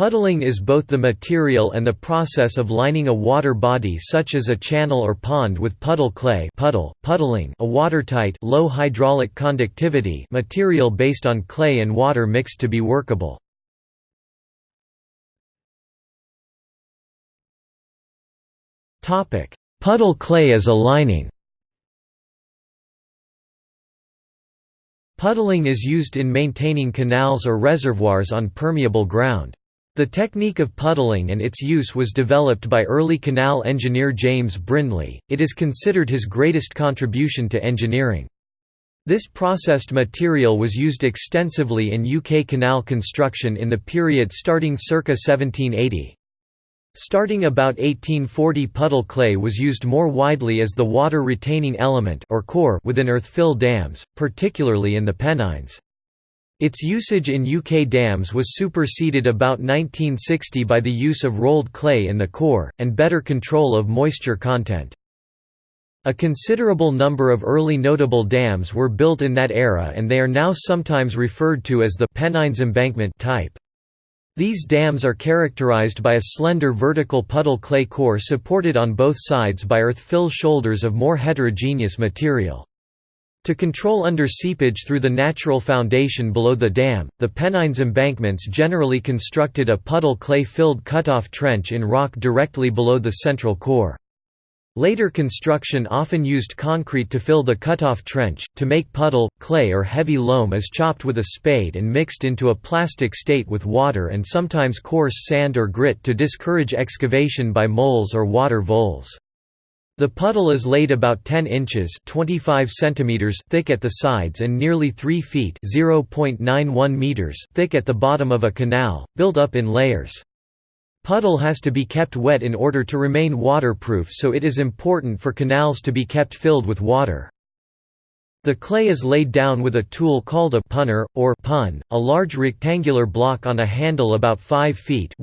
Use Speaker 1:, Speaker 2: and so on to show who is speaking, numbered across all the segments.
Speaker 1: Puddling is both the material and the process of lining a water body such as a channel or pond with puddle clay puddle, puddling a watertight low hydraulic conductivity material based on clay and water mixed to be workable. Puddle clay as a lining Puddling is used in maintaining canals or reservoirs on permeable ground. The technique of puddling and its use was developed by early canal engineer James Brindley, it is considered his greatest contribution to engineering. This processed material was used extensively in UK canal construction in the period starting circa 1780. Starting about 1840 puddle clay was used more widely as the water-retaining element or core within earth-fill dams, particularly in the Pennines. Its usage in UK dams was superseded about 1960 by the use of rolled clay in the core, and better control of moisture content. A considerable number of early notable dams were built in that era and they are now sometimes referred to as the Pennines embankment type. These dams are characterized by a slender vertical puddle clay core supported on both sides by earth-fill shoulders of more heterogeneous material. To control under seepage through the natural foundation below the dam, the Pennines embankments generally constructed a puddle clay-filled cutoff trench in rock directly below the central core. Later construction often used concrete to fill the cutoff trench. To make puddle, clay or heavy loam is chopped with a spade and mixed into a plastic state with water and sometimes coarse sand or grit to discourage excavation by moles or water voles. The puddle is laid about 10 inches 25 centimeters thick at the sides and nearly 3 feet 0.91 meters thick at the bottom of a canal, built up in layers. Puddle has to be kept wet in order to remain waterproof so it is important for canals to be kept filled with water. The clay is laid down with a tool called a punner, or pun, a large rectangular block on a handle about 5 feet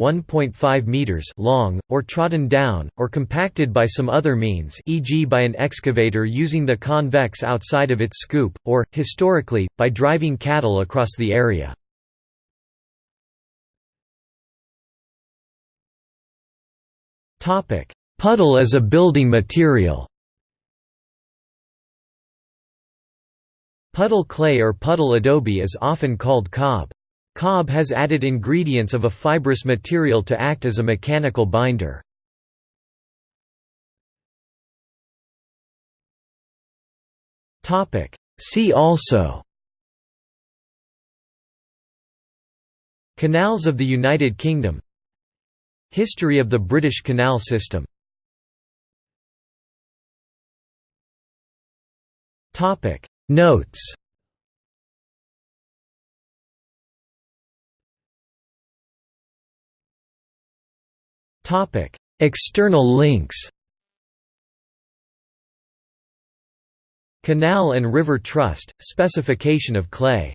Speaker 1: meters long, or trodden down, or compacted by some other means e.g. by an excavator using the convex outside of its scoop, or, historically, by driving cattle across the area. Puddle as a building material Puddle clay or puddle adobe is often called cob. Cob has added ingredients of a fibrous material to act as a mechanical binder. See also. Canals of the United Kingdom. History of the British canal system Notes. External links. Canal and River Trust, specification of clay